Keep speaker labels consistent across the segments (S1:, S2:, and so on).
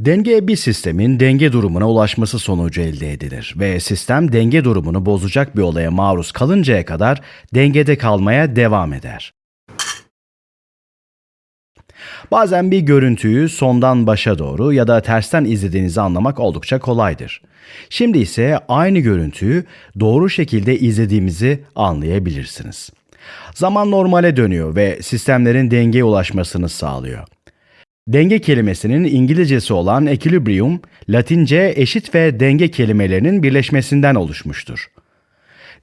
S1: Denge bir sistemin denge durumuna ulaşması sonucu elde edilir ve sistem denge durumunu bozacak bir olaya maruz kalıncaya kadar dengede kalmaya devam eder. Bazen bir görüntüyü sondan başa doğru ya da tersten izlediğinizi anlamak oldukça kolaydır. Şimdi ise aynı görüntüyü doğru şekilde izlediğimizi anlayabilirsiniz. Zaman normale dönüyor ve sistemlerin dengeye ulaşmasını sağlıyor. Denge kelimesinin İngilizcesi olan equilibrium, Latince eşit ve denge kelimelerinin birleşmesinden oluşmuştur.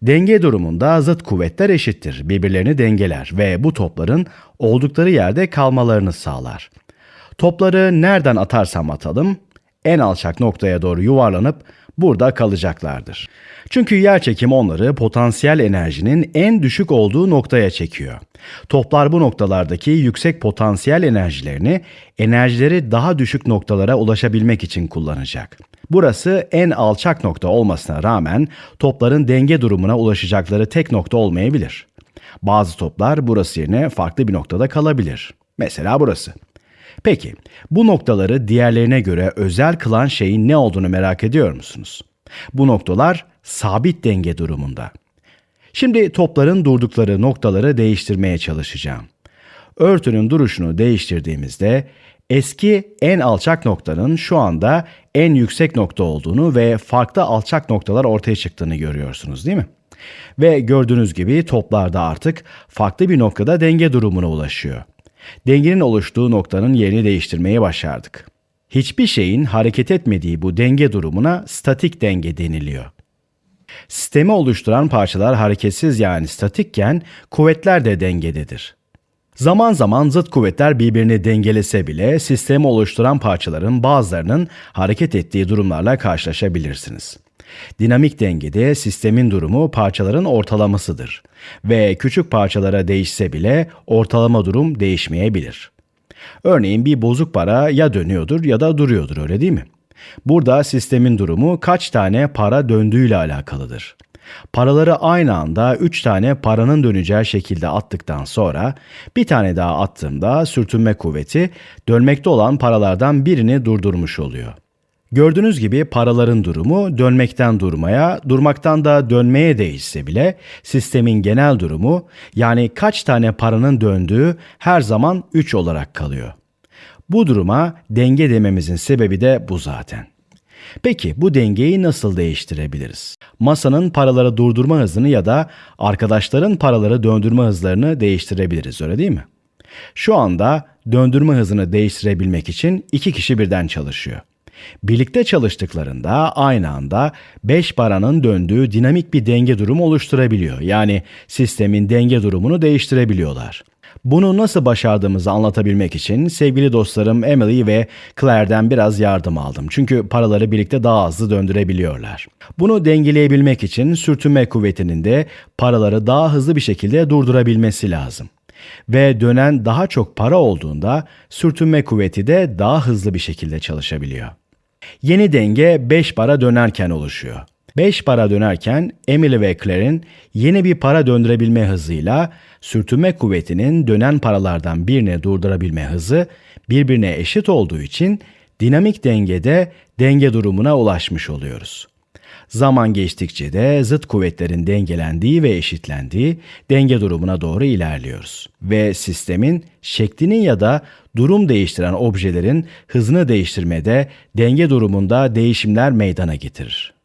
S1: Denge durumunda zıt kuvvetler eşittir, birbirlerini dengeler ve bu topların oldukları yerde kalmalarını sağlar. Topları nereden atarsam atalım, en alçak noktaya doğru yuvarlanıp burada kalacaklardır. Çünkü yer çekimi onları potansiyel enerjinin en düşük olduğu noktaya çekiyor. Toplar bu noktalardaki yüksek potansiyel enerjilerini enerjileri daha düşük noktalara ulaşabilmek için kullanacak. Burası en alçak nokta olmasına rağmen topların denge durumuna ulaşacakları tek nokta olmayabilir. Bazı toplar burası yerine farklı bir noktada kalabilir. Mesela burası. Peki, bu noktaları diğerlerine göre özel kılan şeyin ne olduğunu merak ediyor musunuz? Bu noktalar sabit denge durumunda. Şimdi topların durdukları noktaları değiştirmeye çalışacağım. Örtünün duruşunu değiştirdiğimizde eski en alçak noktanın şu anda en yüksek nokta olduğunu ve farklı alçak noktalar ortaya çıktığını görüyorsunuz değil mi? Ve gördüğünüz gibi toplarda artık farklı bir noktada denge durumuna ulaşıyor. Dengenin oluştuğu noktanın yerini değiştirmeye başardık. Hiçbir şeyin hareket etmediği bu denge durumuna statik denge deniliyor. Sistemi oluşturan parçalar hareketsiz yani statikken kuvvetler de dengededir. Zaman zaman zıt kuvvetler birbirini dengelese bile sistemi oluşturan parçaların bazılarının hareket ettiği durumlarla karşılaşabilirsiniz. Dinamik dengede sistemin durumu parçaların ortalamasıdır ve küçük parçalara değişse bile ortalama durum değişmeyebilir. Örneğin bir bozuk para ya dönüyordur ya da duruyordur öyle değil mi? Burada sistemin durumu kaç tane para döndüğüyle alakalıdır. Paraları aynı anda 3 tane paranın döneceği şekilde attıktan sonra bir tane daha attığımda sürtünme kuvveti dönmekte olan paralardan birini durdurmuş oluyor. Gördüğünüz gibi paraların durumu dönmekten durmaya, durmaktan da dönmeye değişse bile sistemin genel durumu yani kaç tane paranın döndüğü her zaman 3 olarak kalıyor. Bu duruma denge dememizin sebebi de bu zaten. Peki bu dengeyi nasıl değiştirebiliriz? Masanın paraları durdurma hızını ya da arkadaşların paraları döndürme hızlarını değiştirebiliriz öyle değil mi? Şu anda döndürme hızını değiştirebilmek için iki kişi birden çalışıyor. Birlikte çalıştıklarında aynı anda 5 paranın döndüğü dinamik bir denge durumu oluşturabiliyor. Yani sistemin denge durumunu değiştirebiliyorlar. Bunu nasıl başardığımızı anlatabilmek için sevgili dostlarım Emily ve Claire'den biraz yardım aldım. Çünkü paraları birlikte daha hızlı döndürebiliyorlar. Bunu dengeleyebilmek için sürtünme kuvvetinin de paraları daha hızlı bir şekilde durdurabilmesi lazım. Ve dönen daha çok para olduğunda sürtünme kuvveti de daha hızlı bir şekilde çalışabiliyor. Yeni denge 5 para dönerken oluşuyor. 5 para dönerken Emily ve Claire'in yeni bir para döndürebilme hızıyla sürtünme kuvvetinin dönen paralardan birine durdurabilme hızı birbirine eşit olduğu için dinamik dengede denge durumuna ulaşmış oluyoruz. Zaman geçtikçe de zıt kuvvetlerin dengelendiği ve eşitlendiği denge durumuna doğru ilerliyoruz. Ve sistemin şeklinin ya da durum değiştiren objelerin hızını değiştirmede denge durumunda değişimler meydana getirir.